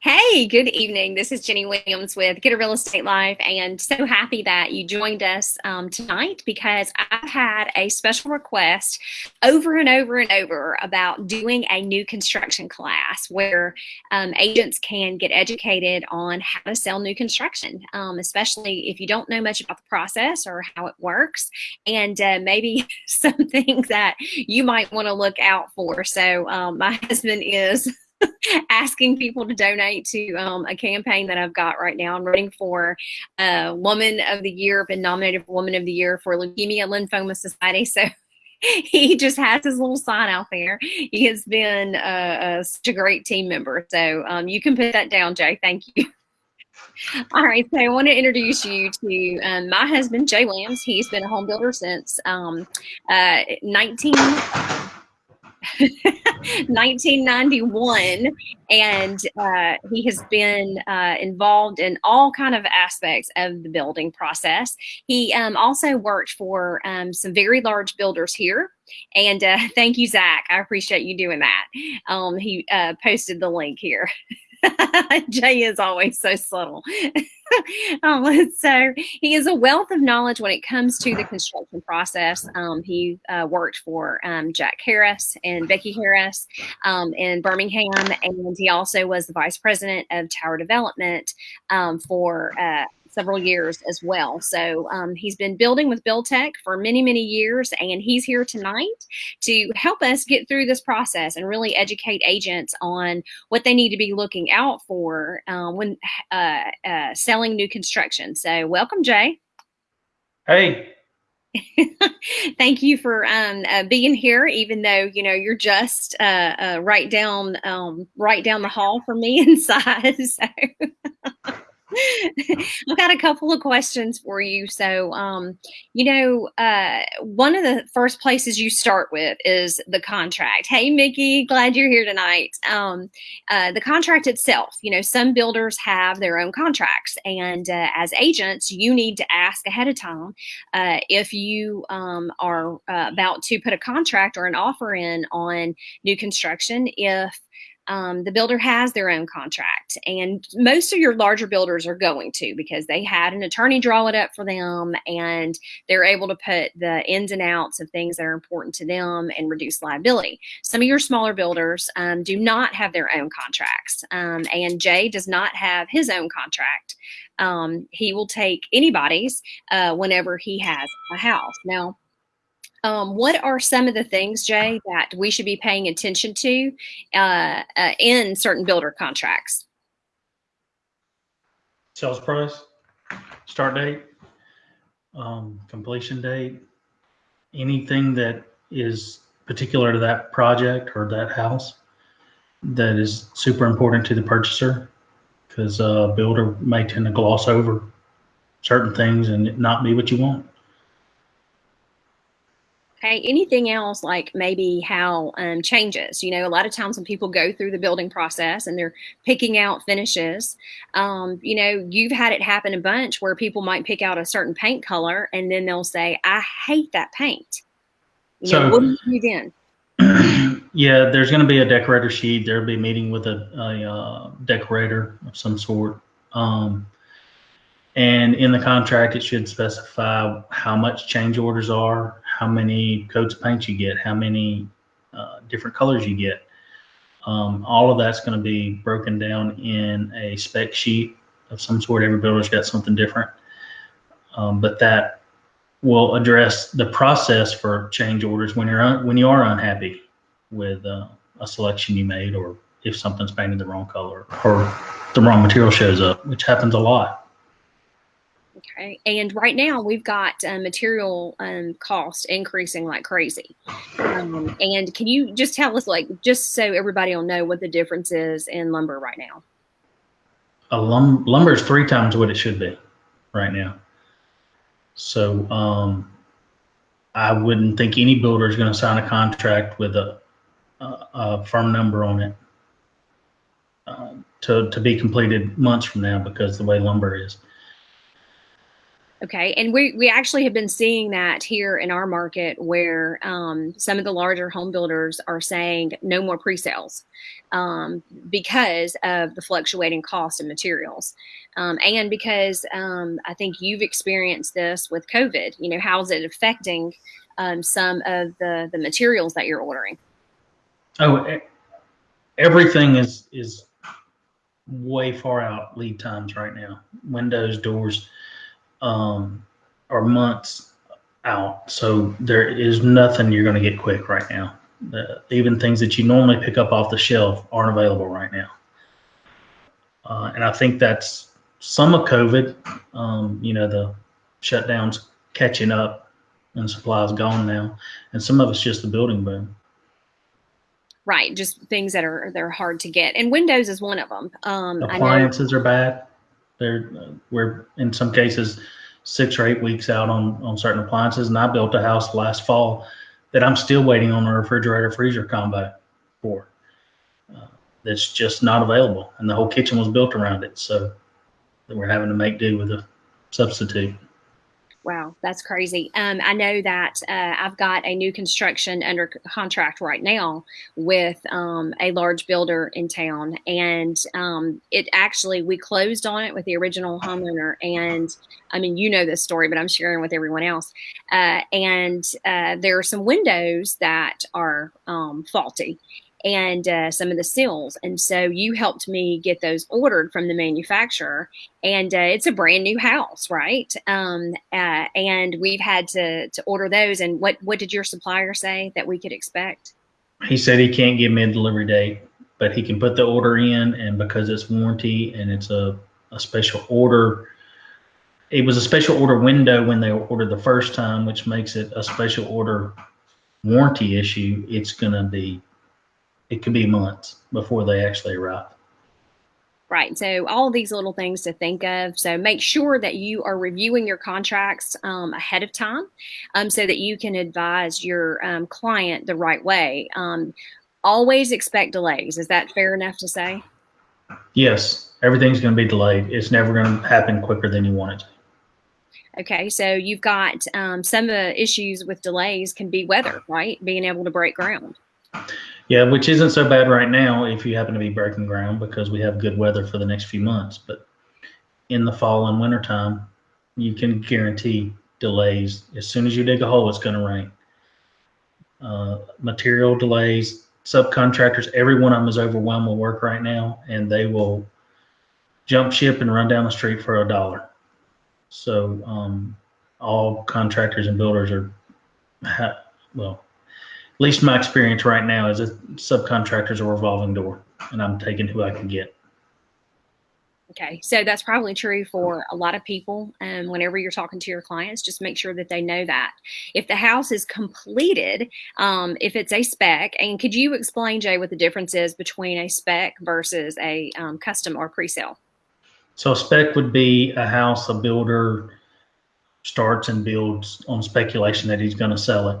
Hey, good evening. This is Jenny Williams with Get a Real Estate Life, and so happy that you joined us um, tonight because I've had a special request over and over and over about doing a new construction class where um, agents can get educated on how to sell new construction, um, especially if you don't know much about the process or how it works, and uh, maybe some things that you might want to look out for. So, um, my husband is asking people to donate to um, a campaign that I've got right now. I'm running for uh, Woman of the Year, been nominated for Woman of the Year for Leukemia Lymphoma Society. So he just has his little sign out there. He has been uh, uh, such a great team member. So um, you can put that down, Jay. Thank you. All right, so I want to introduce you to um, my husband, Jay Williams. He's been a home builder since um, uh, 19. 1991 and uh, he has been uh, involved in all kind of aspects of the building process. He um, also worked for um, some very large builders here and uh, thank you zach. I appreciate you doing that. Um, he uh, posted the link here Jay is always so subtle. um, so he is a wealth of knowledge when it comes to the construction process. Um, he uh, worked for um, Jack Harris and Becky Harris um, in Birmingham, and he also was the vice president of tower development um, for uh, several years as well. So um, he's been building with Buildtech for many, many years, and he's here tonight to help us get through this process and really educate agents on what they need to be looking out for um, when uh, uh, selling new construction. So welcome, Jay. Hey. Thank you for um, uh, being here, even though you know you're just uh, uh, right down um, right down the hall from me in size. So. I've got a couple of questions for you. So, um, you know, uh, one of the first places you start with is the contract. Hey, Mickey, glad you're here tonight. Um, uh, the contract itself, you know, some builders have their own contracts, and uh, as agents, you need to ask ahead of time uh, if you um, are uh, about to put a contract or an offer in on new construction. If um, the builder has their own contract and most of your larger builders are going to because they had an attorney draw it up for them and they're able to put the ins and outs of things that are important to them and reduce liability. Some of your smaller builders um, do not have their own contracts um, and jay does not have his own contract. Um, he will take anybody's uh, whenever he has a house. Now um, what are some of the things, Jay, that we should be paying attention to uh, uh, in certain builder contracts? Sales price, start date, um, completion date, anything that is particular to that project or that house that is super important to the purchaser because a builder may tend to gloss over certain things and not be what you want. Okay, anything else like maybe how um, changes? You know, a lot of times when people go through the building process and they're picking out finishes, um, you know, you've had it happen a bunch where people might pick out a certain paint color and then they'll say, I hate that paint. You so, know, what do you do then? yeah, there's going to be a decorator sheet. There'll be a meeting with a, a uh, decorator of some sort. Um, and in the contract, it should specify how much change orders are, how many coats of paint you get, how many uh, different colors you get. Um, all of that's going to be broken down in a spec sheet of some sort. Every builder's got something different. Um, but that will address the process for change orders when you're un- when you are unhappy with uh, a selection you made or if something's painted the wrong color or the wrong material shows up, which happens a lot. And right now we've got uh, material um, cost increasing like crazy. Um, and can you just tell us, like, just so everybody will know what the difference is in lumber right now? A lum- lumber is three times what it should be right now. So um, I wouldn't think any builder is going to sign a contract with a, a, a firm number on it uh, to, to be completed months from now because the way lumber is. Okay, and we we actually have been seeing that here in our market, where um, some of the larger home builders are saying no more pre-sales um, because of the fluctuating cost of materials, um, and because um, I think you've experienced this with COVID. You know, how is it affecting um, some of the the materials that you're ordering? Oh, everything is is way far out lead times right now. Windows, doors um, are months out. So there is nothing you're going to get quick right now. The, even things that you normally pick up off the shelf aren't available right now. Uh, and I think that's some of COVID. Um, you know, the shutdowns catching up and supplies gone now, and some of it's just the building boom. Right, just things that are they're hard to get, and Windows is one of them. Um, Appliances are bad. They're we're in some cases six or eight weeks out on on certain appliances, and I built a house last fall that I'm still waiting on a refrigerator freezer combo for. Uh, that's just not available, and the whole kitchen was built around it, so we're having to make do with a substitute. Wow, that's crazy. Um, I know that uh, I've got a new construction under contract right now with um, a large builder in town, and um, it actually we closed on it with the original homeowner. And I mean, you know this story, but I'm sharing with everyone else. Uh, and uh, there are some windows that are um, faulty, and uh, some of the seals. And so you helped me get those ordered from the manufacturer. And uh, it's a brand new house, right? Um, uh, and we've had to to order those. And what what did your supplier say that we could expect? He said he can't give me a delivery date, but he can put the order in. And because it's warranty and it's a, a special order, it was a special order window when they ordered the first time, which makes it a special order warranty issue. It's going to be it could be months before they actually arrive. Right. So all these little things to think of. So make sure that you are reviewing your contracts um, ahead of time um, so that you can advise your um, client the right way. Um, always expect delays. Is that fair enough to say? Yes. Everything's going to be delayed. It's never going to happen quicker than you want it to. Okay, so you've got um, some of the issues with delays can be weather, right? Being able to break ground. Yeah, which isn't so bad right now if you happen to be breaking ground because we have good weather for the next few months. But in the fall and winter time, you can guarantee delays. As soon as you dig a hole, it's going to rain. Uh, material delays, subcontractors, every one of them is overwhelmed with work right now, and they will jump ship and run down the street for a dollar. So um, all contractors and builders are, well, least my experience right now is that subcontractors are a revolving door, and I'm taking who I can get. Okay, so that's probably true for a lot of people. And um, whenever you're talking to your clients, just make sure that they know that. If the house is completed, um, if it's a spec, and could you explain, Jay, what the difference is between a spec versus a um, custom or pre-sale? So a spec would be a house a builder starts and builds on speculation that he's going to sell it.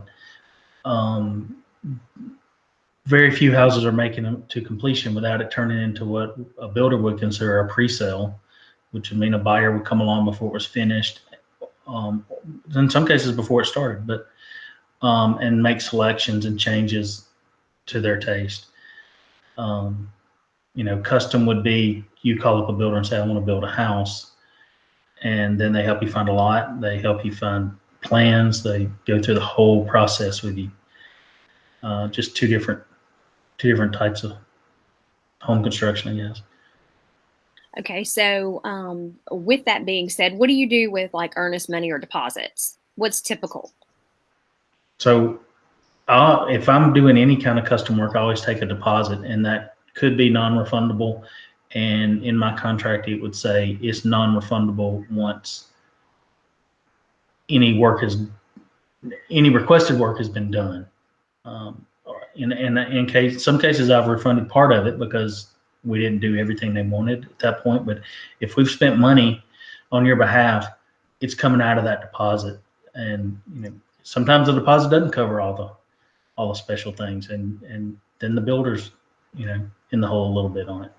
Um, very few houses are making it to completion without it turning into what a builder would consider a pre-sale, which would mean a buyer would come along before it was finished. Um, in some cases before it started, but um, and make selections and changes to their taste. Um, you know, custom would be you call up a builder and say, I want to build a house. And then they help you find a lot. They help you find plans. They go through the whole process with you. Uh, just two different, two different types of home construction, I guess. Okay, so um, with that being said, what do you do with like earnest money or deposits? What's typical? So, uh, if I'm doing any kind of custom work, I always take a deposit, and that could be non-refundable. And in my contract, it would say it's non-refundable once any work has any requested work has been done. Um, in, in, in case, some cases I've refunded part of it because we didn't do everything they wanted at that point. But if we've spent money on your behalf, it's coming out of that deposit. And, you know, sometimes the deposit doesn't cover all the, all the special things. And, and then the builder's, you know, in the hole a little bit on it.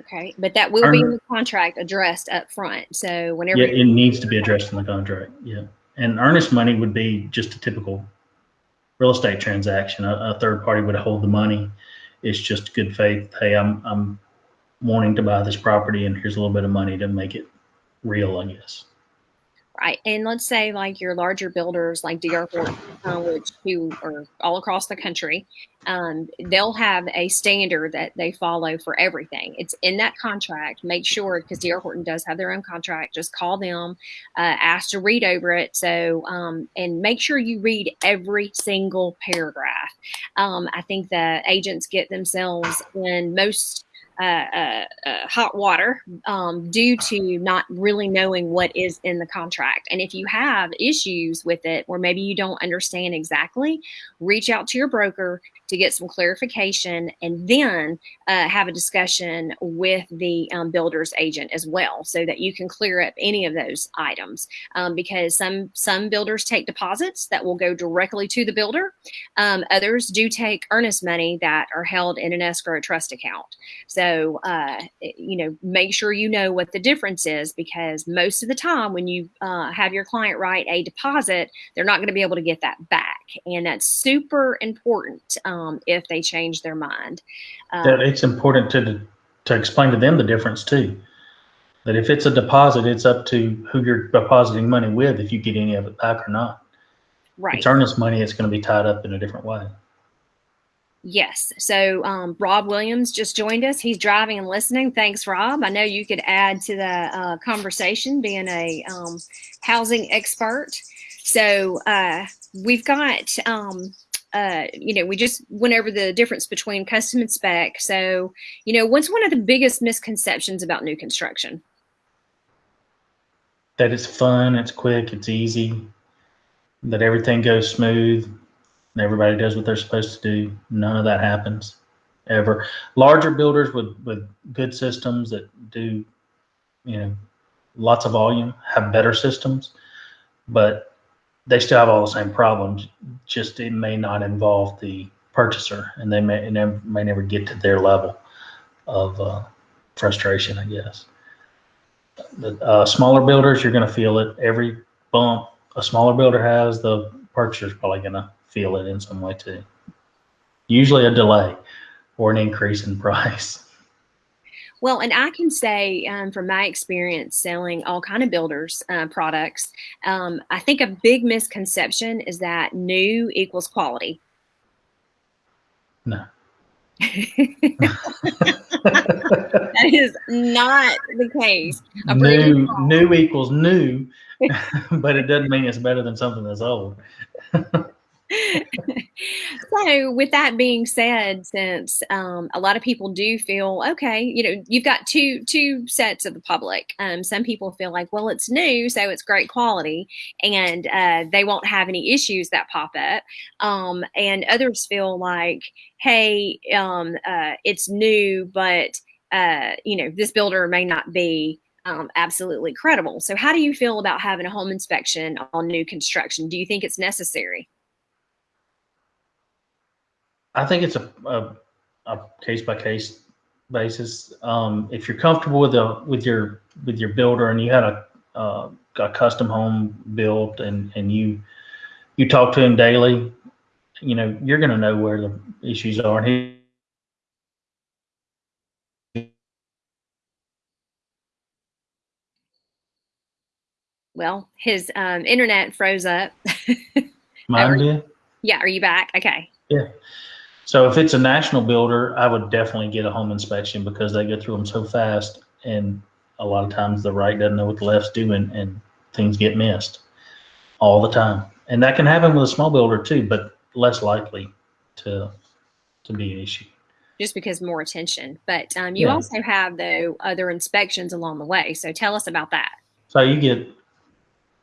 Okay, but that will be in the contract addressed up front. So whenever Yeah, it needs to be addressed in the contract, yeah. And earnest money would be just a typical real estate transaction. A, a third party would hold the money. It's just good faith. Hey, I'm, I'm wanting to buy this property and here's a little bit of money to make it real, I guess. Right. And let's say like your larger builders like DR Horton, uh, which who are all across the country, um, they'll have a standard that they follow for everything. It's in that contract. Make sure because DR Horton does have their own contract. Just call them, uh, ask to read over it. So um, and make sure you read every single paragraph. Um, I think the agents get themselves in most uh, uh, uh, hot water um, due to not really knowing what is in the contract. And if you have issues with it, or maybe you don't understand exactly, reach out to your broker to get some clarification and then uh, have a discussion with the um, builder's agent as well so that you can clear up any of those items. Um, because some some builders take deposits that will go directly to the builder. Um, others do take earnest money that are held in an escrow trust account. So uh, you know make sure you know what the difference is because most of the time when you uh, have your client write a deposit they're not going to be able to get that back and that's super important um, if they change their mind. Um, it's important to to explain to them the difference too. That if it's a deposit, it's up to who you're depositing money with if you get any of it back or not. Right. It's earnest money. It's going to be tied up in a different way. Yes. So um, Rob Williams just joined us. He's driving and listening. Thanks, Rob. I know you could add to the uh, conversation being a um, housing expert. So uh, we've got um, uh, you know, we just went over the difference between custom and spec. So, you know, what's one of the biggest misconceptions about new construction? That it's fun, it's quick, it's easy, that everything goes smooth, and everybody does what they're supposed to do. None of that happens ever. Larger builders with, with good systems that do, you know, lots of volume have better systems, but they still have all the same problems. Just it may not involve the purchaser, and they may never, may never get to their level of uh, frustration. I guess. The uh, smaller builders, you're going to feel it every bump a smaller builder has. The purchaser's probably going to feel it in some way too. Usually a delay or an increase in price. Well, and I can say um, from my experience selling all kind of builders uh, products, um, I think a big misconception is that new equals quality. No. that is not the case. New, new equals new, but it doesn't mean it's better than something that's old. so with that being said since um, a lot of people do feel okay you know you've got two two sets of the public um, some people feel like well it's new so it's great quality and uh, they won't have any issues that pop up um, and others feel like hey um, uh, it's new but uh, you know this builder may not be um, absolutely credible. So, how do you feel about having a home inspection on new construction? Do you think it's necessary? I think it's a, a, a case by case basis. Um, if you're comfortable with the with your with your builder and you had a uh, a custom home built and and you you talk to him daily, you know you're going to know where the issues are. And he, well, his um, internet froze up. Mine did. Yeah, are you back? Okay. Yeah. So if it's a national builder, I would definitely get a home inspection because they go through them so fast, and a lot of times the right doesn't know what the left's doing, and things get missed all the time. And that can happen with a small builder too, but less likely to to be an issue. Just because more attention. But um, you yeah. also have though other inspections along the way. So tell us about that. So you get,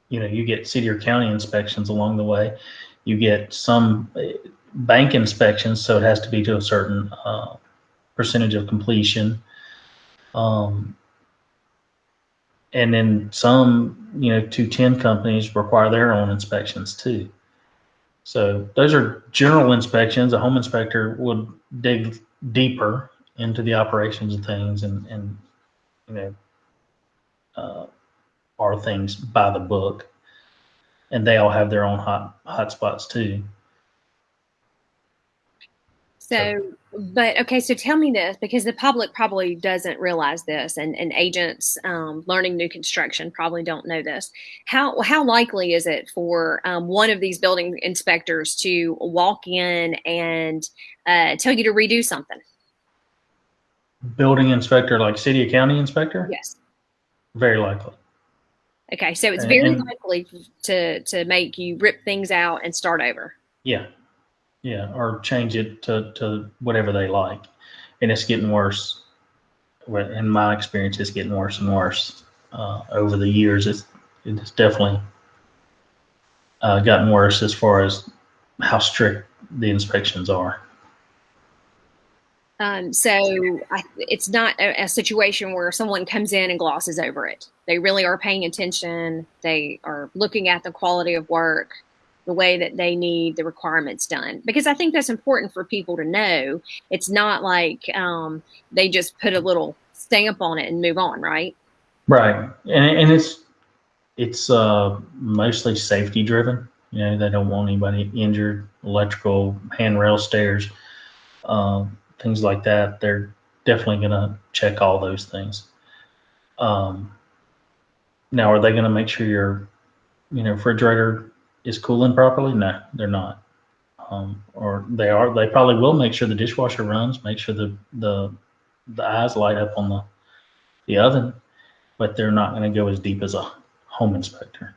you know, you get city or county inspections along the way. You get some bank inspections, so it has to be to a certain uh, percentage of completion. Um, and then some, you know, 210 companies require their own inspections too. So those are general inspections. A home inspector would dig deeper into the operations of things and, and you know, uh, are things by the book. And they all have their own hot hot spots too. So, but okay, so tell me this because the public probably doesn't realize this, and, and agents um, learning new construction probably don't know this. How how likely is it for um, one of these building inspectors to walk in and uh, tell you to redo something? Building inspector, like city or county inspector? Yes. Very likely. Okay, so it's very And- likely to to make you rip things out and start over. Yeah. Yeah. Or change it to, to whatever they like. And it's getting worse. In my experience, it's getting worse and worse uh, over the years. It's, it's definitely uh, gotten worse as far as how strict the inspections are. Um, so I, it's not a, a situation where someone comes in and glosses over it. They really are paying attention. They are looking at the quality of work, the way that they need the requirements done. Because I think that's important for people to know. It's not like um, they just put a little stamp on it and move on, right? Right. And, and it's, it's uh, mostly safety driven. You know, they don't want anybody injured, electrical, handrail stairs, um, things like that. They're definitely going to check all those things. Um, now, are they going to make sure your, you know, refrigerator is cooling properly? No, they're not. Um, or they are. They probably will make sure the dishwasher runs, make sure the the the eyes light up on the the oven, but they're not going to go as deep as a home inspector.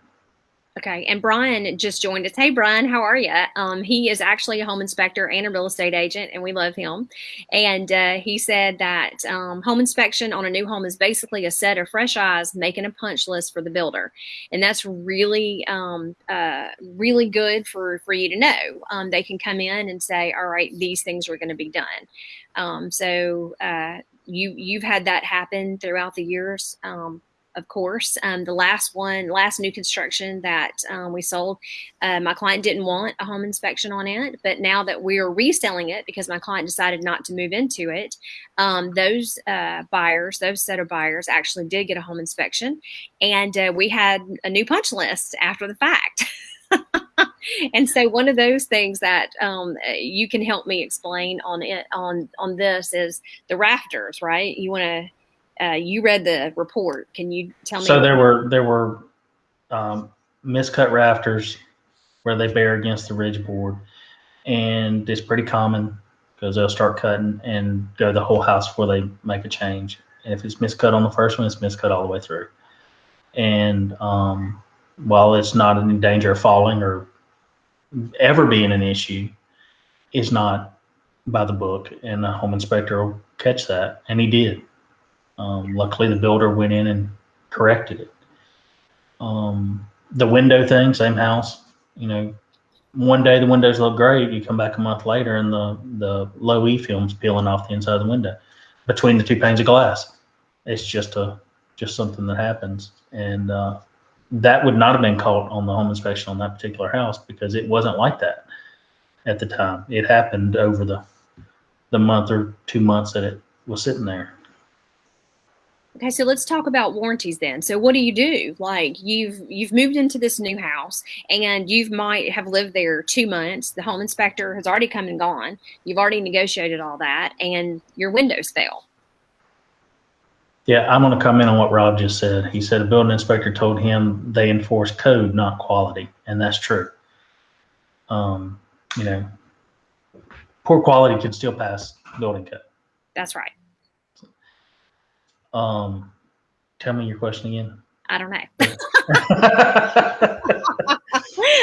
Okay. And Brian just joined us. Hey, Brian, how are you? Um, he is actually a home inspector and a real estate agent, and we love him. And uh, he said that um, home inspection on a new home is basically a set of fresh eyes making a punch list for the builder, and that's really, um, uh, really good for for you to know. Um, they can come in and say, "All right, these things are going to be done." Um, so uh, you you've had that happen throughout the years. Of course. Um, the last one, last new construction that um, we sold, uh, my client didn't want a home inspection on it, but now that we are reselling it because my client decided not to move into it, um, those uh, buyers, those set of buyers, actually did get a home inspection, and uh, we had a new punch list after the fact. and so one of those things that um, you can help me explain on it on on this is the rafters, right? You want to uh, you read the report. Can you tell me? So there were there were um, miscut rafters where they bear against the ridge board, and it's pretty common because they'll start cutting and go the whole house before they make a change. And if it's miscut on the first one, it's miscut all the way through. And um, while it's not in danger of falling or ever being an issue, it's not by the book, and the home inspector will catch that, and he did. Um, luckily, the builder went in and corrected it. Um, the window thing, same house. You know, one day the windows look great. You come back a month later, and the the low E film's peeling off the inside of the window between the two panes of glass. It's just a just something that happens, and uh, that would not have been caught on the home inspection on that particular house because it wasn't like that at the time. It happened over the the month or two months that it was sitting there. Okay, so let's talk about warranties then. So what do you do? Like you've you've moved into this new house and you might have lived there 2 months. The home inspector has already come and gone. You've already negotiated all that and your windows fail. Yeah, I'm going to comment on what Rob just said. He said a building inspector told him they enforce code, not quality, and that's true. Um, you know, poor quality can still pass building code. That's right. Um, tell me your question again. I don't know.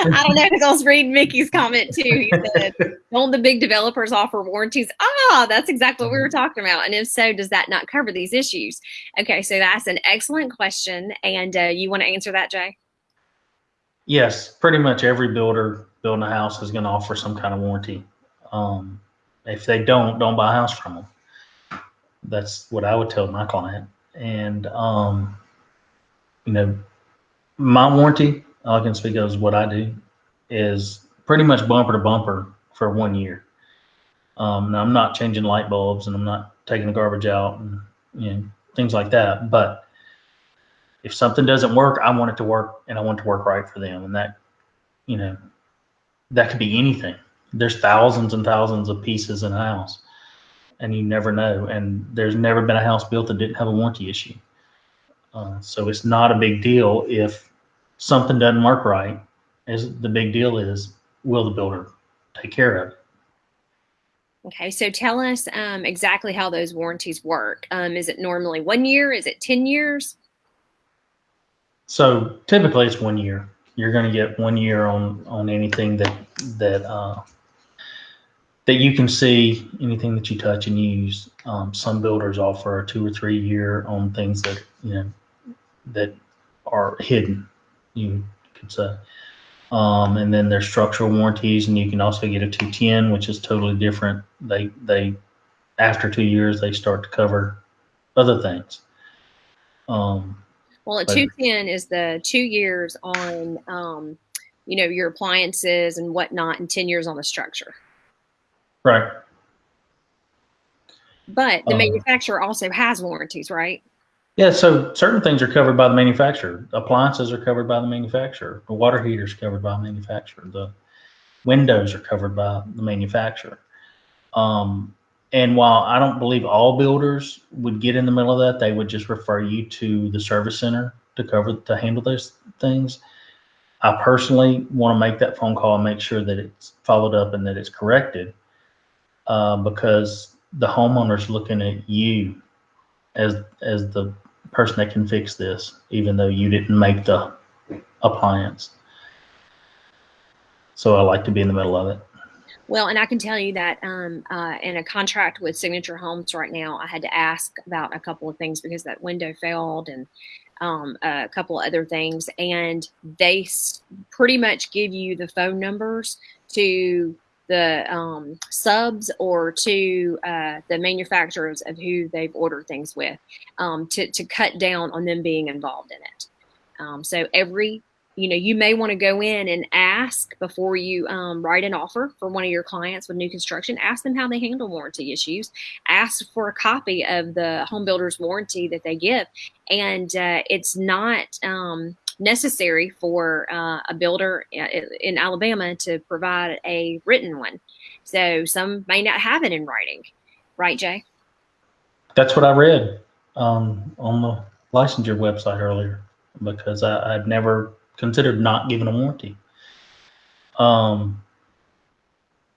I don't know because I was reading Mickey's comment too. He said, "Don't the big developers offer warranties?" Ah, that's exactly what we were talking about. And if so, does that not cover these issues? Okay, so that's an excellent question, and uh, you want to answer that, Jay? yes, pretty much every builder building a house is going to offer some kind of warranty. Um, if they don't, don't buy a house from them. That's what I would tell my client. And um, you know, my warranty, I can speak of is what I do, is pretty much bumper to bumper for one year. Um, now I'm not changing light bulbs and I'm not taking the garbage out and you know things like that. But if something doesn't work, I want it to work and I want it to work right for them. And that, you know, that could be anything. There's thousands and thousands of pieces in a house and you never know. And there's never been a house built that didn't have a warranty issue. Uh, so it's not a big deal if something doesn't work right. As the big deal is, will the builder take care of it? Okay, so tell us um, exactly how those warranties work. Um, is it normally one year? Is it 10 years? So typically it's one year. You're going to get one year on on anything that that uh, that you can see, anything that you touch and use. Um, some builders offer a two or three year on things that you know that are hidden. You could say. Um, and then there's structural warranties, and you can also get a 210, which is totally different. They they after two years they start to cover other things. Um, well, a 210 is the two years on, um, you know, your appliances and whatnot, and 10 years on the structure. Right. But the um, manufacturer also has warranties, right? Yeah, so certain things are covered by the manufacturer. Appliances are covered by the manufacturer. The water heater is covered by the manufacturer. The windows are covered by the manufacturer. Um, and while I don't believe all builders would get in the middle of that, they would just refer you to the service center to cover to handle those things. I personally want to make that phone call and make sure that it's followed up and that it's corrected, uh, because the homeowner's looking at you as as the person that can fix this, even though you didn't make the appliance. So I like to be in the middle of it. Well, and I can tell you that um, uh, in a contract with Signature Homes right now, I had to ask about a couple of things because that window failed and um, a couple of other things. And they pretty much give you the phone numbers to the um, subs or to uh, the manufacturers of who they've ordered things with um, to, to cut down on them being involved in it. Um, so every, you know, you may want to go in and ask before you um, write an offer for one of your clients with new construction, ask them how they handle warranty issues, ask for a copy of the home builder's warranty that they give. And uh, it's not, um, necessary for uh, a builder in Alabama to provide a written one. So some may not have it in writing, right, Jay? That's what I read um, on the licensure website earlier because I, would never considered not giving a warranty. Um,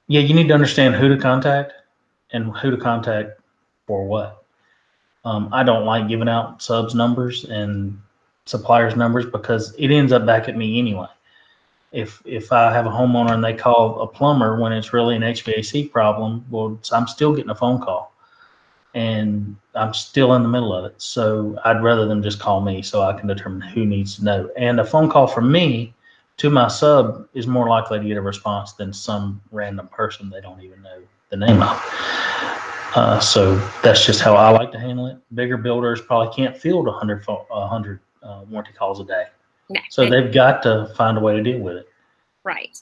yeah, you need to understand who to contact and who to contact for what. Um, I don't like giving out subs numbers and suppliers numbers because it ends up back at me anyway. If if I have a homeowner and they call a plumber when it's really an HVAC problem, well, I'm still getting a phone call, and I'm still in the middle of it. So I'd rather them just call me so I can determine who needs to know. And a phone call from me to my sub is more likely to get a response than some random person they don't even know the name of. Uh, so that's just how I like to handle it. Bigger builders probably can't field 100, 100 uh, warranty calls a day. No, so they've got to find a way to deal with it. Right.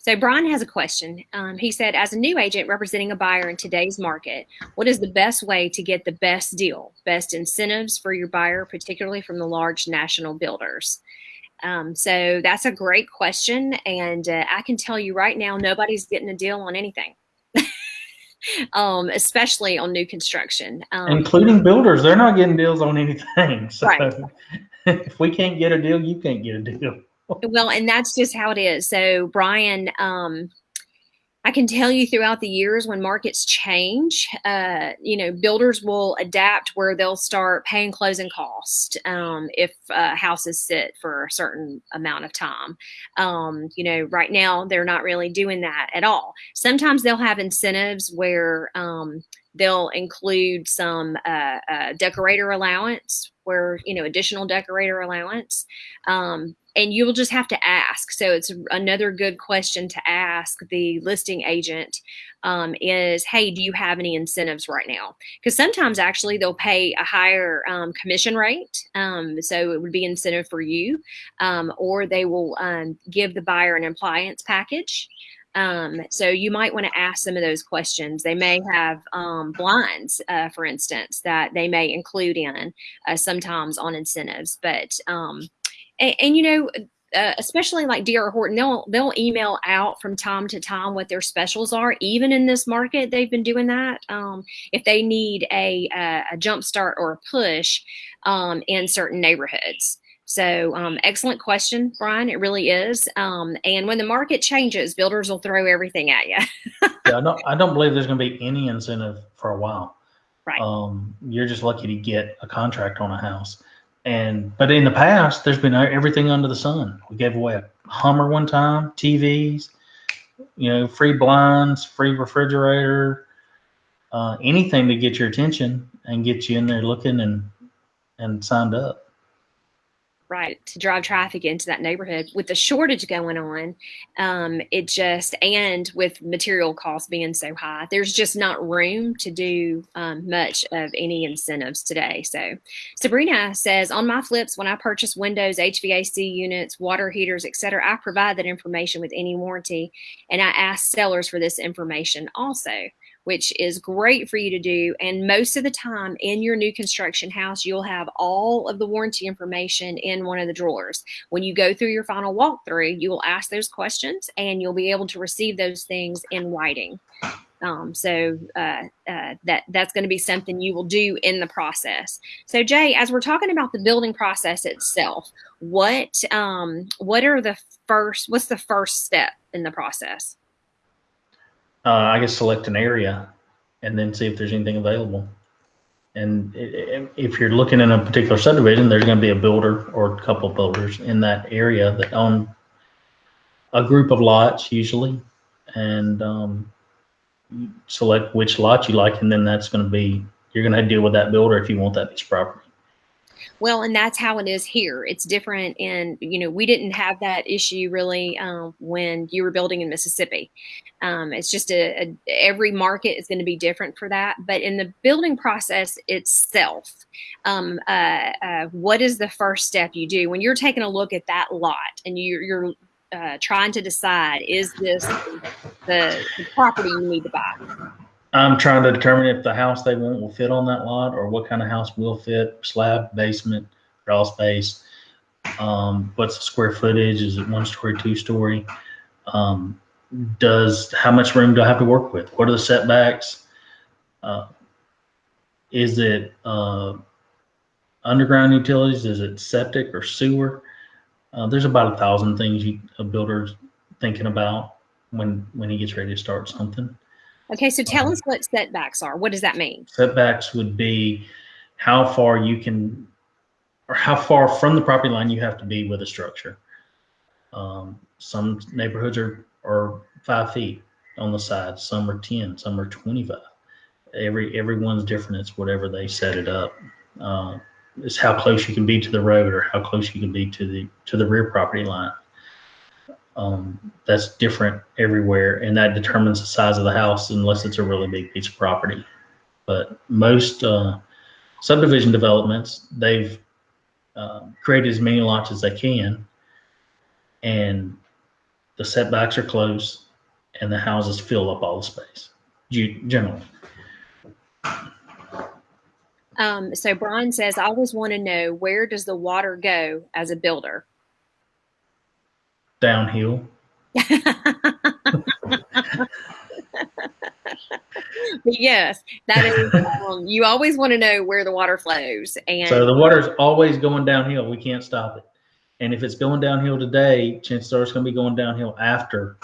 So Brian has a question. Um, he said, as a new agent representing a buyer in today's market, what is the best way to get the best deal, best incentives for your buyer, particularly from the large national builders? Um, so that's a great question. And uh, I can tell you right now, nobody's getting a deal on anything. um, especially on new construction. Um, Including builders, they're not getting deals on anything. So right. If we can't get a deal, you can't get a deal. well, and that's just how it is. So, Brian, um, I can tell you throughout the years when markets change, uh, you know, builders will adapt where they'll start paying closing cost um, if uh, houses sit for a certain amount of time. Um, you know, right now they're not really doing that at all. Sometimes they'll have incentives where um, they'll include some uh, uh decorator allowance where you know additional decorator allowance. Um, and you'll just have to ask. So it's another good question to ask the listing agent um, is hey do you have any incentives right now? Because sometimes actually they'll pay a higher um, commission rate um, so it would be incentive for you um, or they will um, give the buyer an appliance package Um, so you might want to ask some of those questions. They may have um, blinds, uh, for instance, that they may include in uh, sometimes on incentives. But um, and, and, you know, uh, especially like DR Horton, they'll they'll email out from time to time what their specials are. Even in this market, they've been doing that. Um, if they need a a, a jump start or a push um, in certain neighborhoods. So um, excellent question, Brian. It really is. Um, and when the market changes, builders will throw everything at you. yeah, I don't. I don't believe there's going to be any incentive for a while. Right. Um, you're just lucky to get a contract on a house. And but in the past, there's been everything under the sun. We gave away a Hummer one time, TVs, you know, free blinds, free refrigerator, uh, anything to get your attention and get you in there looking and and signed up right to drive traffic into that neighborhood with the shortage going on um, it just and with material costs being so high there's just not room to do um, much of any incentives today. So sabrina says on my flips when i purchase windows hvac units water heaters etc i provide that information with any warranty and i ask sellers for this information also which is great for you to do. And most of the time in your new construction house, you'll have all of the warranty information in one of the drawers. When you go through your final walkthrough, you will ask those questions and you'll be able to receive those things in writing. Um, so uh, uh, that that's going to be something you will do in the process. So Jay, as we're talking about the building process itself, what um, what are the first? What's the first step in the process? Uh, I guess select an area and then see if there's anything available. And if you're looking in a particular subdivision, there's going to be a builder or a couple builders in that area that own a group of lots usually, and um, select which lot you like, and then that's going to be you're going to deal with that builder if you want that piece of property. Well, and that's how it is here. It's different. And, you know, we didn't have that issue really um, when you were building in Mississippi. Um, it's just a, a, every market is going to be different for that. But in the building process itself, um, uh, uh, what is the first step you do when you're taking a look at that lot and you're, you're uh, trying to decide is this the, the property you need to buy? I'm trying to determine if the house they want will fit on that lot or what kind of house will fit, slab, basement, crawl space. Um, what's the square footage? Is it one story, two story? Um, does, how much room do I have to work with? What are the setbacks? Uh, is it, uh, underground utilities? Is it septic or sewer? Uh, there's about a thousand things you, a builder's thinking about when, when he gets ready to start something. Okay, so tell um, us what setbacks are. What does that mean? Setbacks would be how far you can, or how far from the property line you have to be with a structure. Um, some neighborhoods are, are five feet on the side, some are 10, some are 25. Every everyone's different. It's whatever they set it up. Uh, it's how close you can be to the road or how close you can be to the to the rear property line. Um, that's different everywhere, and that determines the size of the house unless it's a really big piece of property. But most uh, subdivision developments, they've uh, created as many lots as they can, and the setbacks are close, and the houses fill up all the space, generally. Um, so Brian says, I always want to know where does the water go as a builder? Downhill. yes, that is. Um, you always want to know where the water flows, and so the water is always going downhill. We can't stop it, and if it's going downhill today, chances are it's going to be going downhill after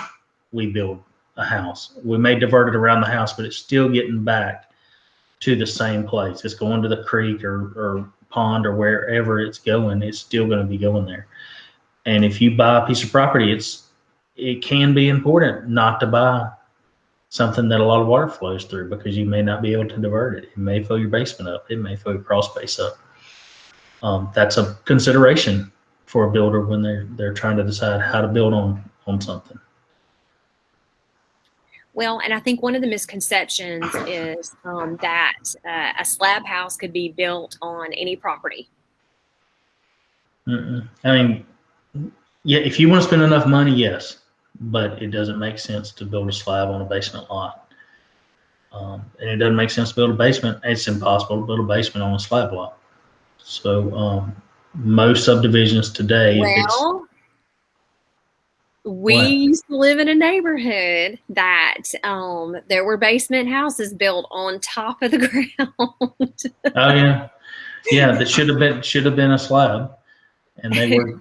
we build a house. We may divert it around the house, but it's still getting back to the same place. It's going to the creek or, or pond or wherever it's going. It's still going to be going there. And if you buy a piece of property, it's it can be important not to buy something that a lot of water flows through because you may not be able to divert it. It may fill your basement up. It may fill your crawl space up. Um, that's a consideration for a builder when they're they're trying to decide how to build on on something. Well, and I think one of the misconceptions is um, that uh, a slab house could be built on any property. Mm-mm. I mean, yeah, if you want to spend enough money, yes. but it doesn't make sense to build a slab on a basement lot. Um, and it doesn't make sense to build a basement. It's impossible to build a basement on a slab lot. So um, most subdivisions today, Well, we What? used to live in a neighborhood that um, there were basement houses built on top of the ground. Oh yeah, yeah. That should have been should have been a slab, and they were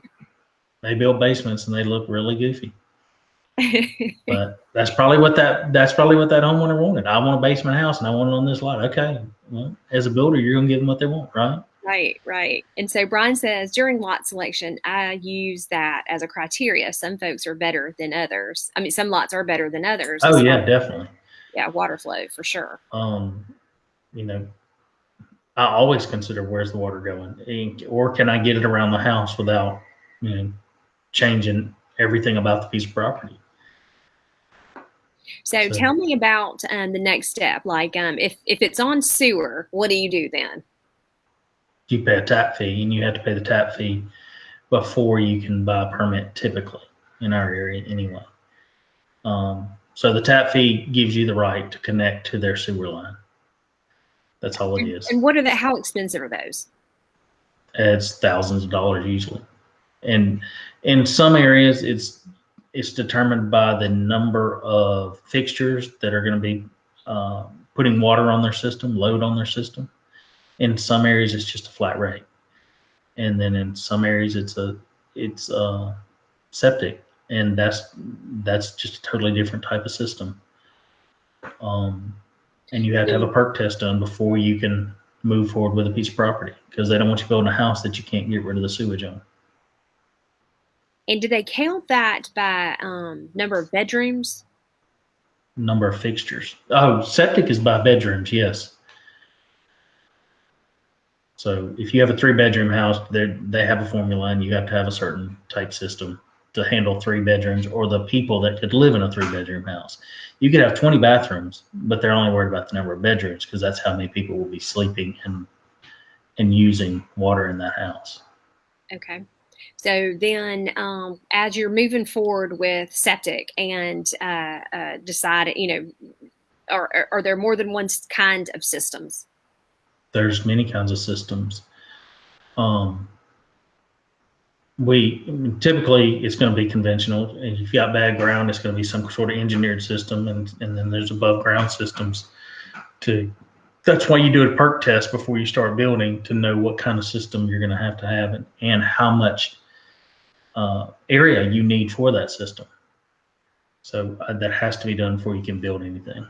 they build basements and they look really goofy. But that's probably what that that's probably what that homeowner wanted. I want a basement house and I want it on this lot. Okay, well, as a builder, you're gonna give them what they want, right? Right, right. And so Brian says during lot selection, I use that as a criteria. Some folks are better than others. I mean, some lots are better than others. Oh yeah, definitely. yeah, water flow for sure. Um, you know, I always consider where's the water going, And- or can I get it around the house without you know changing everything about the piece of property. So, So- tell me about um, the next step. Like, um, if if it's on sewer, what do you do then? you pay a tap fee and you have to pay the tap fee before you can buy a permit typically in our area anyway. Um, so the tap fee gives you the right to connect to their sewer line. That's all it is. And what are the? How expensive are those? It's thousands of dollars usually. And in some areas it's it's determined by the number of fixtures that are going to be uh, putting water on their system, load on their system. In some areas it's just a flat rate. And then in some areas it's a it's uh septic and that's that's just a totally different type of system. Um, and you have to have a perk test done before you can move forward with a piece of property because they don't want you building a house that you can't get rid of the sewage on. And do they count that by um, number of bedrooms? Number of fixtures. Oh, septic is by bedrooms, yes. So if you have a three bedroom house, they they have a formula and you have to have a certain type system to handle three bedrooms or the people that could live in a three bedroom house. You could have 20 bathrooms, but they're only worried about the number of bedrooms because that's how many people will be sleeping and and using water in that house. Okay. So then, um, as you're moving forward with septic and uh, uh, deciding, you know, are, are, there more than one kind of systems? there's many kinds of systems. Um, we typically it's going to be conventional. If you've got bad ground, it's going to be some sort of engineered system, and and then there's above ground systems. To that's why you do a perk test before you start building to know what kind of system you're going to have to have and, and how much uh, area you need for that system. So uh, that has to be done before you can build anything.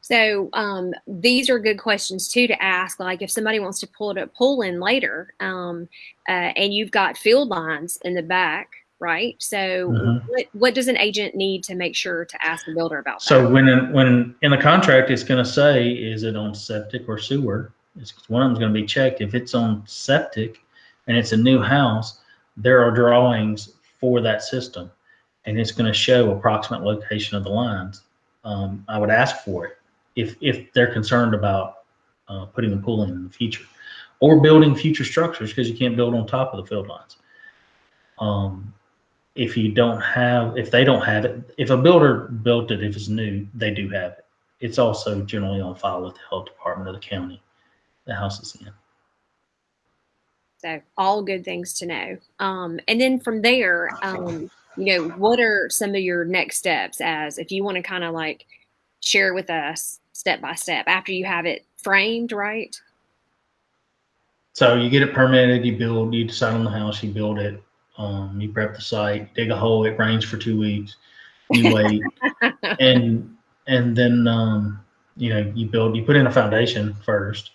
So um, these are good questions too to ask. Like if somebody wants to pull it pull in later, um, uh, and you've got field lines in the back, right? So Mhm. what what does an agent need to make sure to ask the builder about So that? when in, when in the contract, it's going to say, is it on septic or sewer? It's one of them's going to be checked. If it's on septic and it's a new house, there are drawings for that system, and it's going to show approximate location of the lines. Um, I would ask for it if if they're concerned about uh, putting the pool in in the future, or building future structures because you can't build on top of the field lines. Um, if you don't have, if they don't have it, if a builder built it, if it's new, they do have it. It's also generally on file with the health department of the county the house is in. So all good things to know. Um, and then from there, um, you know, what are some of your next steps as if you want to kind of like share with us step by step after you have it framed, right? So you get it permitted, you build, you decide on the house, you build it, um, you prep the site, dig a hole, it rains for two weeks, you wait, and and then um, you know you build, you put in a foundation first.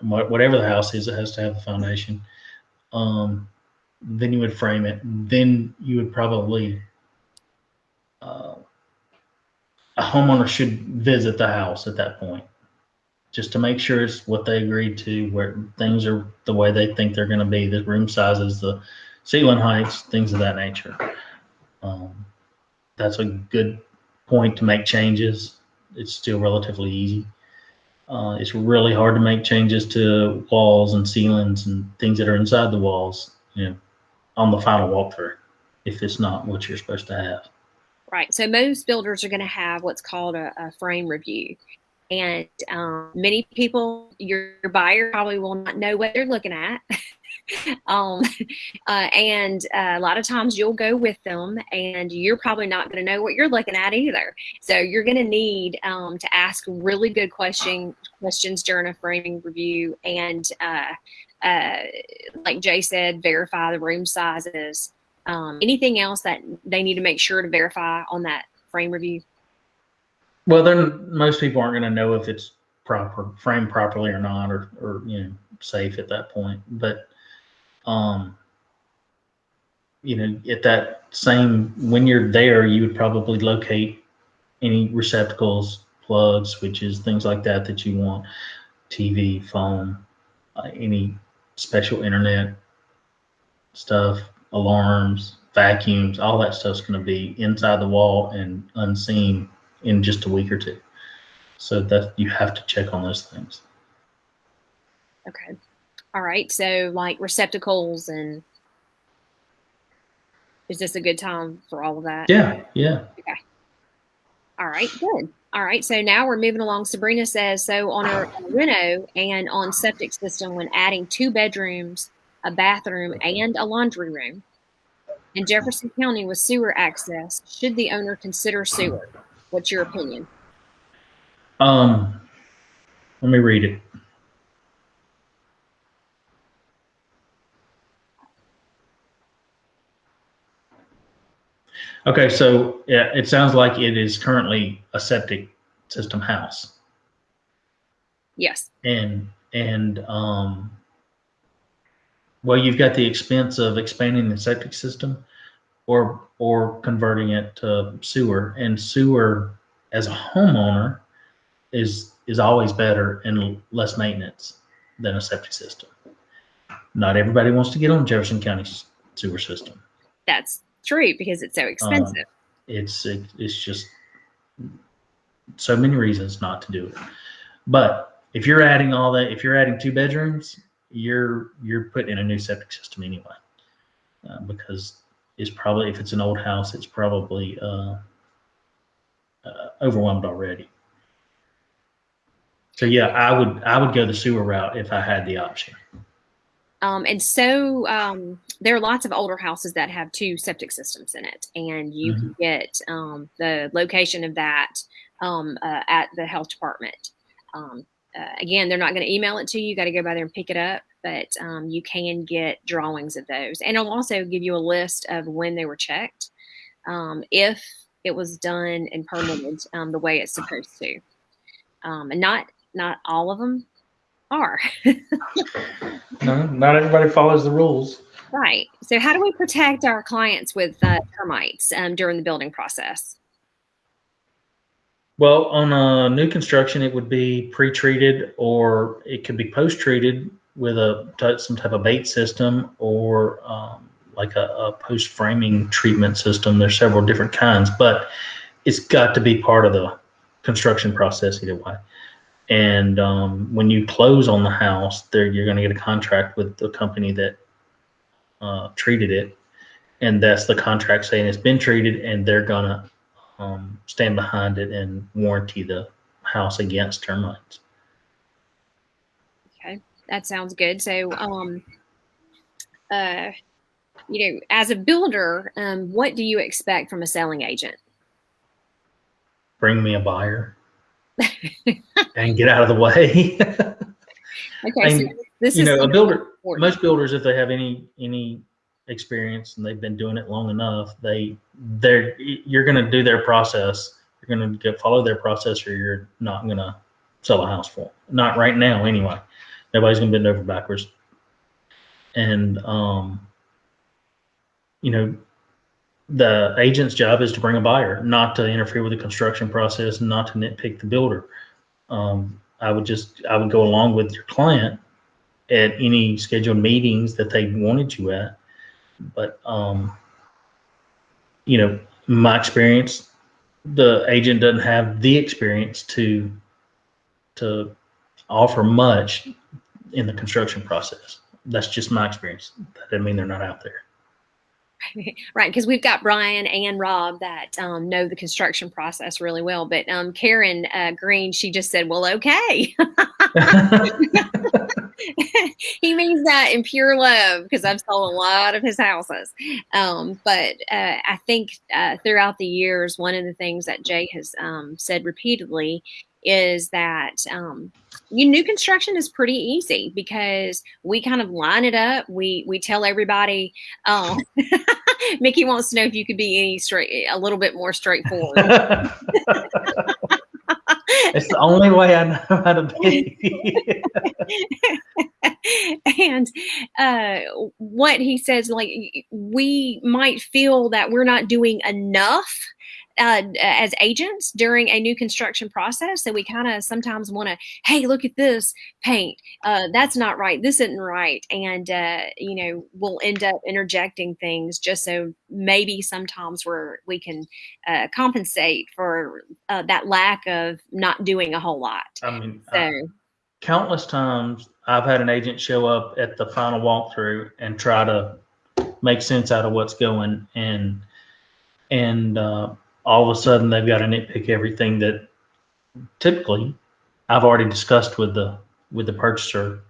Whatever the house is, it has to have a foundation. Um, then you would frame it. Then you would probably uh, a homeowner should visit the house at that point just to make sure it's what they agreed to, where things are the way they think they're going to be, the room sizes, the ceiling heights, things of that nature. Um, that's a good point to make changes. It's still relatively easy. Uh, it's really hard to make changes to walls and ceilings and things that are inside the walls, you know, on the final walkthrough if it's not what you're supposed to have. Right. So most builders are going to have what's called a, a frame review. And um, many people, your, your, buyer probably will not know what they're looking at. um, uh, and uh, a lot of times you'll go with them and you're probably not going to know what you're looking at either. So you're going to need um, to ask really good question, questions during a framing review. And uh, uh like Jay said, verify the room sizes. Um, anything else that they need to make sure to verify on that frame review? Well, then most people aren't going to know if it's proper framed properly or not, or or you know safe at that point. But um, you know, at that same when you're there, you would probably locate any receptacles, plugs, switches, things like that that you want, TV, phone, uh, any special internet stuff, alarms, vacuums, all that stuff's going to be inside the wall and unseen in just a week or two. So that you have to check on those things. Okay. All right. So like receptacles and is this a good time for all of that? Yeah. Yeah. Okay. All right. Good. All right. So now we're moving along. Sabrina says so on a, a reno and on septic system when adding two bedrooms, a bathroom, and a laundry room. In Jefferson County with sewer access, should the owner consider sewer? What's your opinion? Um, let me read it. Okay, so yeah, it sounds like it is currently a septic system house. Yes. And and um well you've got the expense of expanding the septic system or or converting it to sewer. And sewer as a homeowner is is always better and less maintenance than a septic system. Not everybody wants to get on Jefferson County sewer system. That's true because it's so expensive. Um, it's it, it's just so many reasons not to do it. But if you're adding all that, if you're adding two bedrooms, you're you're putting in a new septic system anyway, uh, because it's probably if it's an old house, it's probably uh, uh, overwhelmed already. So yeah, I would I would go the sewer route if I had the option. Um, and so um, there are lots of older houses that have two septic systems in it, and you mm-hmm. can get um, the location of that um, uh, at the health department. Um, uh, again, they're not going to email it to you. You got to go by there and pick it up, but um, you can get drawings of those. And it'll also give you a list of when they were checked, um, if it was done and permitted um, the way it's supposed to. Um, and not not all of them are. no, not everybody follows the rules. Right. So, how do we protect our clients with uh, termites um, during the building process? Well, on a new construction, it would be pre-treated, or it could be post-treated with a some type of bait system, or um, like a, a post-framing treatment system. There's several different kinds, but it's got to be part of the construction process either way. And um, when you close on the house, there you're going to get a contract with the company that uh, treated it, and that's the contract saying it's been treated, and they're gonna um, stand behind it and warranty the house against termites. Okay, that sounds good. So, um, uh, you know, as a builder, um, what do you expect from a selling agent? Bring me a buyer and get out of the way. okay, and, so this you know, a builder. Important. Most builders, if they have any any experience and they've been doing it long enough, they they're you're going to do their process. You're going to follow their process, or you're not going to sell a house for. Not right now, anyway. Nobody's going to bend over backwards. And um, you know, the agent's job is to bring a buyer, not to interfere with the construction process, not to nitpick the builder. Um, I would just I would go along with your client at any scheduled meetings that they wanted you at. But um, you know, my experience, the agent doesn't have the experience to to offer much in the construction process. That's just my experience. That doesn't mean they're not out there. right, because we've got Brian and Rob that um, know the construction process really well. But um, Karen uh, Green, she just said, "Well, okay." he means that in pure love because I've sold a lot of his houses. Um, but uh, I think uh, throughout the years, one of the things that Jay has um, said repeatedly is that um, new construction is pretty easy because we kind of line it up. We we tell everybody. Um, Mickey wants to know if you could be any straight, a little bit more straightforward. it's the only way I know how to be. and uh, what he says, like we might feel that we're not doing enough uh, as agents during a new construction process. So we kind of sometimes want to, hey, look at this paint. Uh, that's not right. This isn't right. And, uh, you know, we'll end up interjecting things just so maybe sometimes we're, we can uh, compensate for uh, that lack of not doing a whole lot. I mean, so. countless times I've had an agent show up at the final walkthrough and try to make sense out of what's going and and uh, all of a sudden they've got to nitpick everything that typically I've already discussed with the with the purchaser,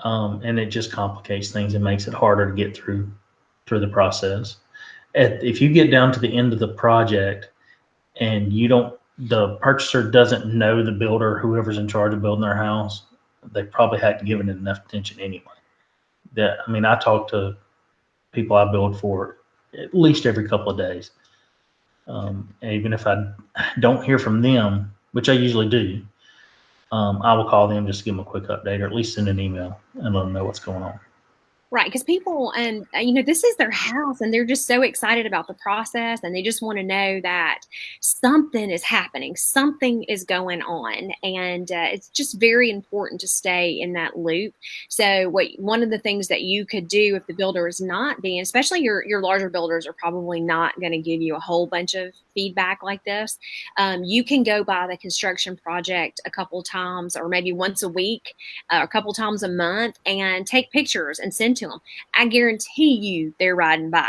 um, and it just complicates things and makes it harder to get through through the process. At, if you get down to the end of the project and you don't the purchaser doesn't know the builder whoever's in charge of building their house they probably hadn't given it enough attention anyway. That i mean i talk to people i build for at least every couple of days um, even if I don't hear from them, which I usually do, um, I will call them just to give them a quick update or at least send an email and let them know what's going on. Right, because people and uh, you know this is their house, and they're just so excited about the process, and they just want to know that something is happening, something is going on, and uh, it's just very important to stay in that loop. So, what one of the things that you could do if the builder is not being, especially your your larger builders, are probably not going to give you a whole bunch of feedback like this. Um, you can go by the construction project a couple times, or maybe once a week, uh, a couple times a month, and take pictures and send to them. I guarantee you they're riding by.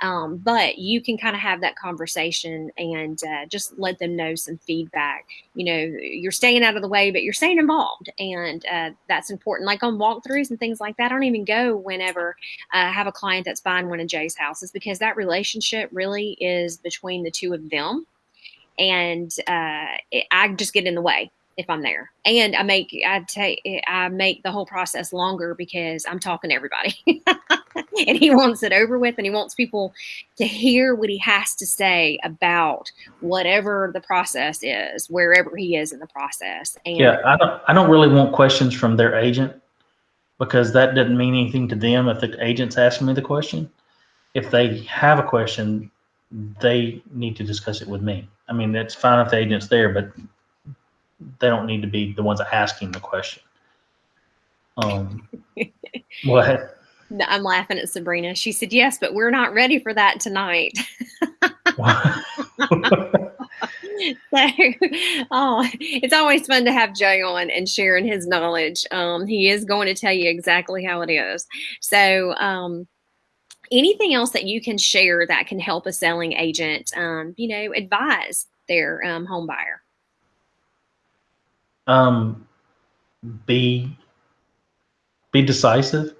Um, but you can kind of have that conversation and uh, just let them know some feedback. You know, you're staying out of the way, but you're staying involved. And uh, that's important. Like on walkthroughs and things like that, I don't even go whenever I have a client that's buying one of Jay's houses because that relationship really is between the two of them and uh, it, I just get in the way if I'm there. And I make I take I make the whole process longer because I'm talking to everybody. and he wants it over with and he wants people to hear what he has to say about whatever the process is, wherever he is in the process. And yeah, I don't I don't really want questions from their agent because that doesn't mean anything to them if the agent's asking me the question. If they have a question, they need to discuss it with me. I mean, that's fine if the agent's there, but they don't need to be the ones asking the question. Um, what? I'm laughing at Sabrina. She said, "Yes, but we're not ready for that tonight." so, oh, it's always fun to have Jay on and sharing his knowledge. Um, he is going to tell you exactly how it is. So, um, anything else that you can share that can help a selling agent, um, you know, advise their um, home buyer? Um, be be decisive.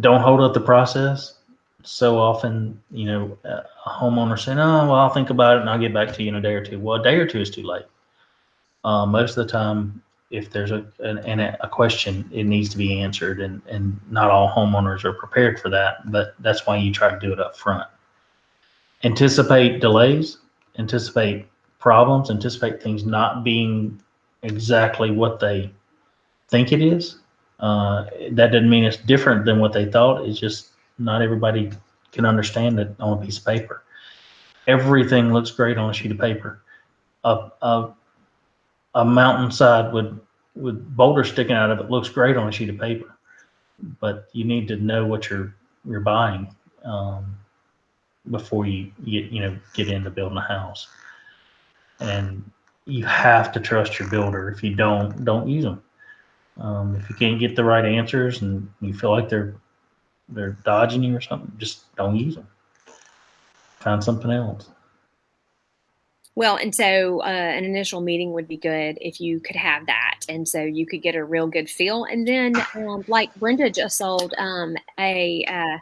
Don't hold up the process. So often, you know, a homeowner saying, "Oh, well, I'll think about it and I'll get back to you in a day or two. Well, a day or two is too late. Uh, most of the time, if there's a an, a question, it needs to be answered, and and not all homeowners are prepared for that. But that's why you try to do it up front. Anticipate delays, anticipate problems, anticipate things not being exactly what they think it is. Uh, that doesn't mean it's different than what they thought. It's just not everybody can understand it on a piece of paper. Everything looks great on a sheet of paper. A, a, a mountainside with with boulders sticking out of it looks great on a sheet of paper, but you need to know what you're you're buying um, before you get you know get into building a house. And you have to trust your builder. If you don't, don't use them. Um, if you can't get the right answers and you feel like they're they're dodging you or something, just don't use them. Find something else. Well, and so uh, an initial meeting would be good if you could have that, and so you could get a real good feel. And then, um, like Brenda just sold um, a, uh,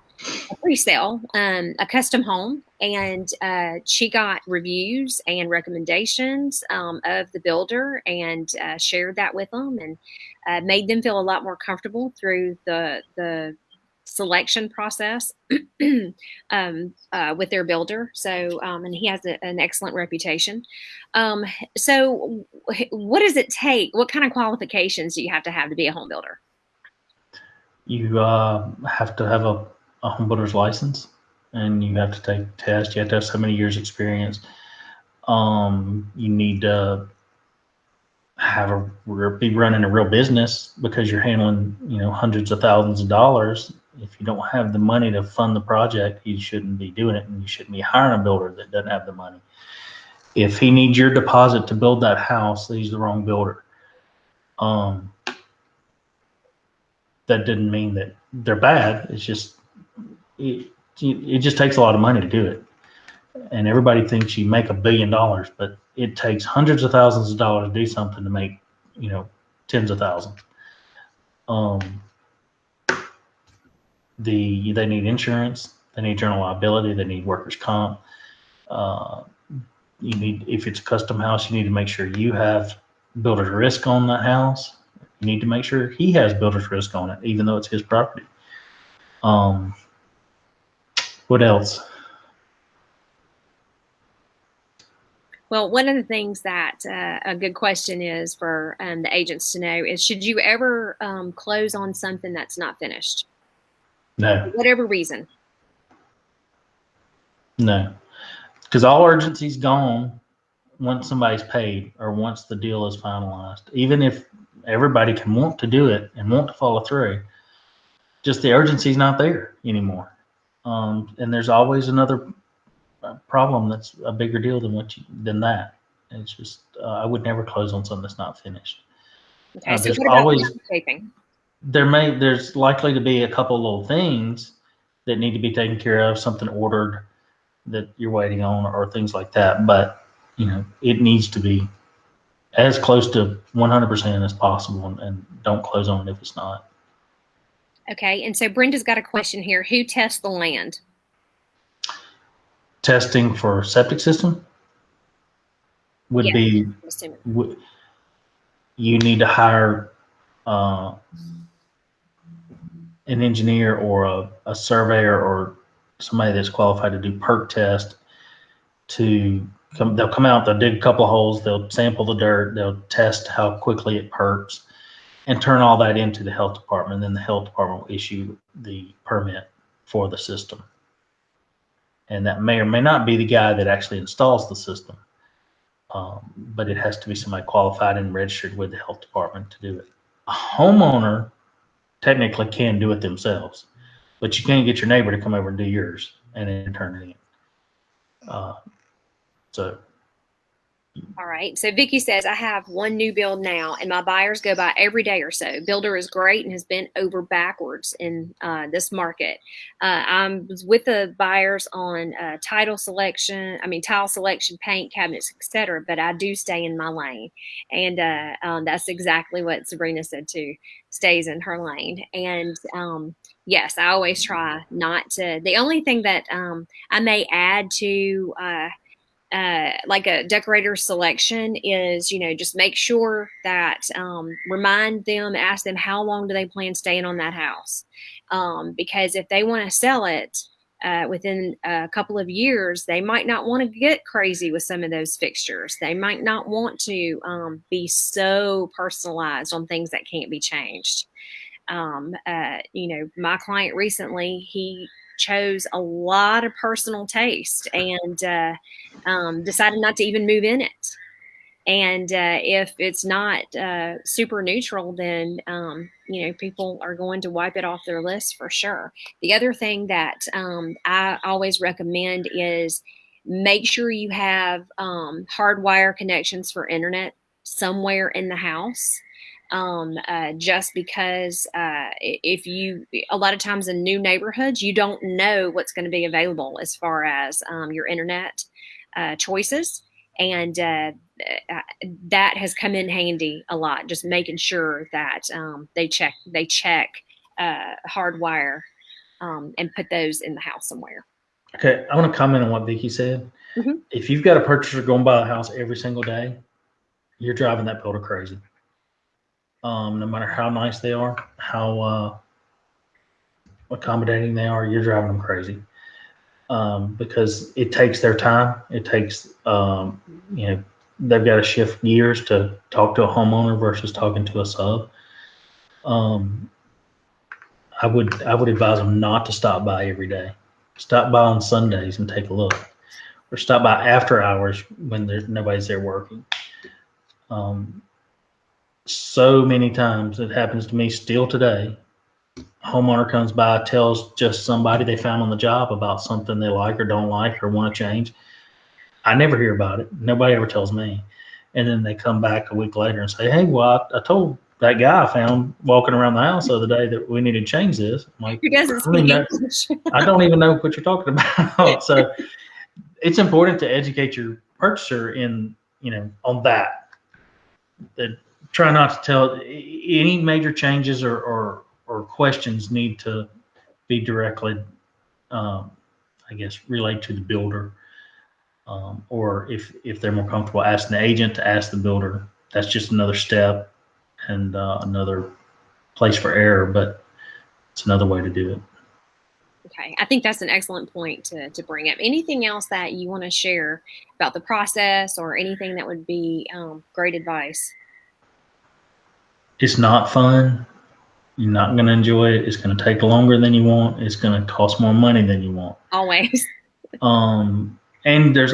a pre-sale, um, a custom home, and uh, she got reviews and recommendations um, of the builder, and uh, shared that with them, and uh, made them feel a lot more comfortable through the the selection process um, uh, with their builder. So, um, and he has a, an excellent reputation. Um, so, what does it take? What kind of qualifications do you have to have to be a home builder? You uh, have to have a, a home builder's license, and you have to take tests. You have to have so many years' experience. Um, you need to have a be running a real business because you're handling you know hundreds of thousands of dollars if you don't have the money to fund the project, you shouldn't be doing it, and you shouldn't be hiring a builder that doesn't have the money. If he needs your deposit to build that house, he's the wrong builder. Um, that didn't mean that they're bad. It's just it, it just takes a lot of money to do it, and everybody thinks you make a billion dollars, but it takes hundreds of thousands of dollars to do something to make you know tens of thousands. Um, the they need insurance, they need general liability, they need workers' comp. Uh, you need if it's a custom house, you need to make sure you have builder's risk on that house. You need to make sure he has builder's risk on it, even though it's his property. Um, what else? Well, one of the things that uh, a good question is for um, the agents to know is should you ever um, close on something that's not finished? No. For whatever reason. No. Because all urgency's gone once somebody's paid or once the deal is finalized. Even if everybody can want to do it and want to follow through, just the urgency's not there anymore. Um, and there's always another uh, problem that's a bigger deal than what you, than that. It's just uh, I would never close on something that's not finished. Okay, uh, so what always, taping? there may there's likely to be a couple little things that need to be taken care of, something ordered that you're waiting on, or things like that. But you know, it needs to be as close to 100% as possible, and, and don't close on it if it's not. Okay, and so Brenda's got a question here: Who tests the land? Testing for septic system would yeah, be. Would, you need to hire uh, an engineer or a, a surveyor or somebody that's qualified to do perk test to come they'll come out they'll dig a couple of holes they'll sample the dirt they'll test how quickly it perks and turn all that into the health department then the health department will issue the permit for the system and that may or may not be the guy that actually installs the system um, but it has to be somebody qualified and registered with the health department to do it a homeowner technically can do it themselves, but you can't get your neighbor to come over and do yours and then turn it in. Uh, so all right. So Vicky says, I have one new build now, and my buyers go by every day or so. Builder is great and has been over backwards in uh, this market. Uh, I'm with the buyers on uh, title selection, I mean tile selection, paint, cabinets, etc. But I do stay in my lane, and uh, um, that's exactly what Sabrina said too. Stays in her lane, and um, yes, I always try not to. The only thing that um, I may add to uh, like a decorator selection is, you know, just make sure that um, remind them, ask them how long do they plan staying on that house, um, because if they want to sell it uh, within a couple of years, they might not want to get crazy with some of those fixtures. They might not want to um, be so personalized on things that can't be changed. Um, uh, you know, my client recently, he chose a lot of personal taste and uh, um, decided not to even move in it. And uh, if it's not uh, super neutral, then um, you know people are going to wipe it off their list for sure. The other thing that um, I always recommend is make sure you have um, hardwire connections for internet somewhere in the house um, uh, just because uh, if you, a lot of times in new neighborhoods, you don't know what's going to be available as far as um, your internet uh, choices. And uh, uh, that has come in handy a lot, just making sure that um, they check, they check uh, hardwire um, and put those in the house somewhere. Okay, I want to comment on what Vicky said. Mhm. If you've got a purchaser going by a house every single day, you're driving that builder crazy. Um, no matter how nice they are, how uh, accommodating they are, you're driving them crazy. Um, because it takes their time. It takes, um, you know, they've got to shift gears to talk to a homeowner versus talking to a sub. Um, I would I would advise them not to stop by every day. Stop by on Sundays and take a look, or stop by after hours when there's nobody's there working. Um, so many times it happens to me still today. Homeowner comes by, tells just somebody they found on the job about something they like or don't like or want to change. I never hear about it. Nobody ever tells me. And then they come back a week later and say, Hey, well, I, I told that guy I found walking around the house the other day that we need to change this. I'm like, Who doesn't I that- English? I don't even know what you're talking about. so it's important to educate your purchaser in, you know, on that. That try not to tell any major changes or, or, or questions need to be directly, um, I guess, relayed to the builder. Um, or if, if they're more comfortable asking the agent to ask the builder, that's just another step and uh, another place for error, but it's another way to do it. Okay, I think that's an excellent point to, to bring up. Anything else that you want to share about the process or anything that would be um, great advice? It's not fun. You're not going to enjoy it. It's going to take longer than you want. It's going to cost more money than you want. Always. Um, and there's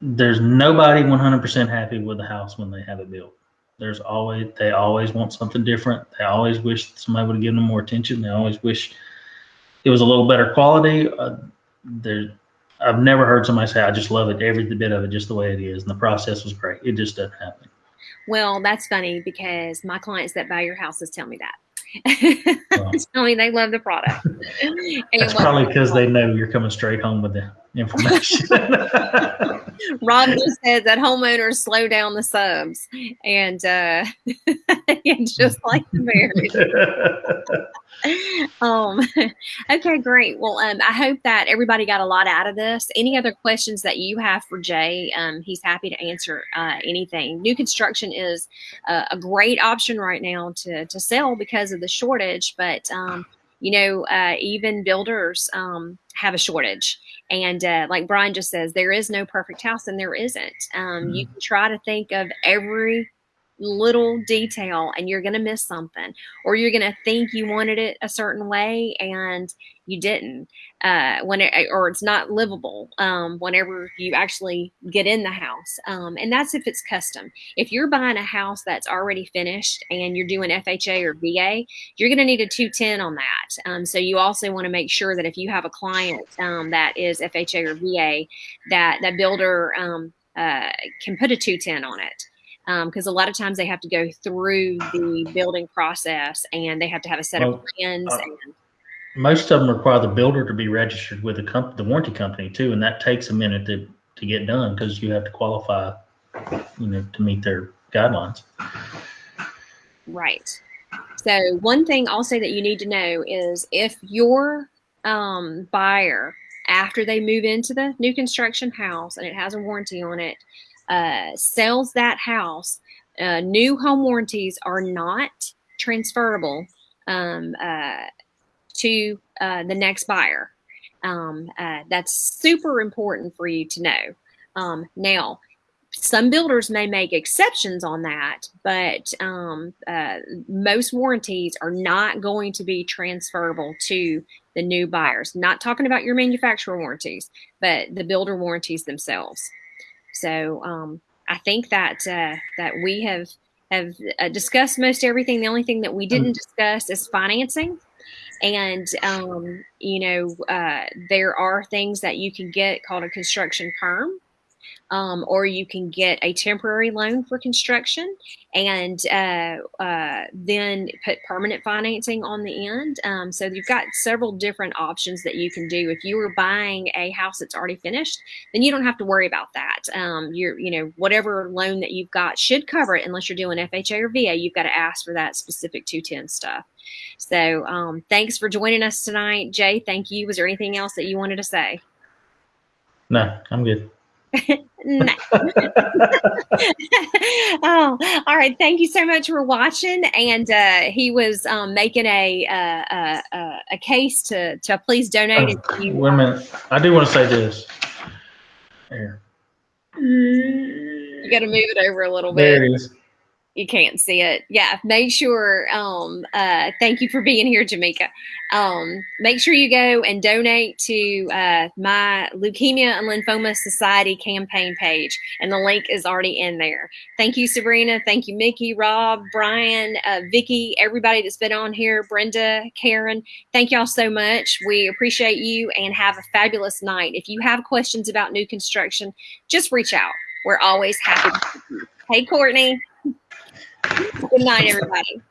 there's nobody 100% happy with the house when they have it built. There's always they always want something different. They always wish somebody would have given them more attention. They always wish it was a little better quality. Uh, there, I've never heard somebody say, "I just love it, every bit of it, just the way it is," and the process was great. It just doesn't happen. Well, that's funny because my clients that buy your houses tell me that. Wow. tell me they love the product. That's probably because they know you're coming straight home with the information. Rob just said that homeowners slow down the subs, and uh, and just like the marriage. um, okay, great. Well, um, I hope that everybody got a lot out of this. Any other questions that you have for Jay? Um, he's happy to answer uh, anything. New construction is uh, a great option right now to to sell because of the shortage, but um, you know, uh, even builders um, have a shortage. And uh, like Brian just says, there is no perfect house, and there isn't. Um, You can try to think of every little detail, and you're going to miss something, or you're going to think you wanted it a certain way, and you didn't. Uh, when it, or it's not livable um, whenever you actually get in the house, um, and that's if it's custom. If you're buying a house that's already finished and you're doing FHA or VA, you're going to need a 210 on that. Um, so you also want to make sure that if you have a client um, that is FHA or VA, that that builder um, uh, can put a 210 on it. Because a lot of times they have to go through the building process and they have to have a set of plans. uh, and, Most of them require the builder to be registered with the comp- the warranty company too, and that takes a minute to, to get done because you have to qualify, you know, to meet their guidelines. Right. So one thing also that you need to know is if your um, buyer, after they move into the new construction house and it has a warranty on it, uh, sells that house, uh, new home warranties are not transferable um, uh, to uh, the next buyer. Um, uh, that's super important for you to know. Um, now, some builders may make exceptions on that, but um, uh, most warranties are not going to be transferable to the new buyers. Not talking about your manufacturer warranties, but the builder warranties themselves. So um, I think that uh, that we have have uh, discussed most everything. The only thing that we didn't discuss is financing. And um, you know, uh, there are things that you can get called a construction perm um, or you can get a temporary loan for construction and uh, uh, then put permanent financing on the end. Um, so you've got several different options that you can do. If you were buying a house that's already finished, then you don't have to worry about that. Um, you're, you know, whatever loan that you've got should cover it unless you're doing FHA or VA. You've got to ask for that specific 210 stuff. So um, thanks for joining us tonight, Jay. Thank you. Was there anything else that you wanted to say? No, I'm good. No. oh, all right. Thank you so much for watching. And uh, he was um, making a, uh, uh, a case to to please donate. Oh, you, wait a minute. I do want to say this. There. You got to move it over a little bit. There it is you can't see it. Yeah, make sure. Um, uh, thank you for being here, Jamaica. Um, make sure you go and donate to uh, my Leukemia and Lymphoma Society campaign page, and the link is already in there. Thank you, Sabrina. Thank you, Mickey, Rob, Brian, uh, Vicky, everybody that's been on here, Brenda, Karen. Thank y'all so much. We appreciate you and have a fabulous night. If you have questions about new construction, just reach out. We're always happy. Hey, Courtney. Good night, everybody.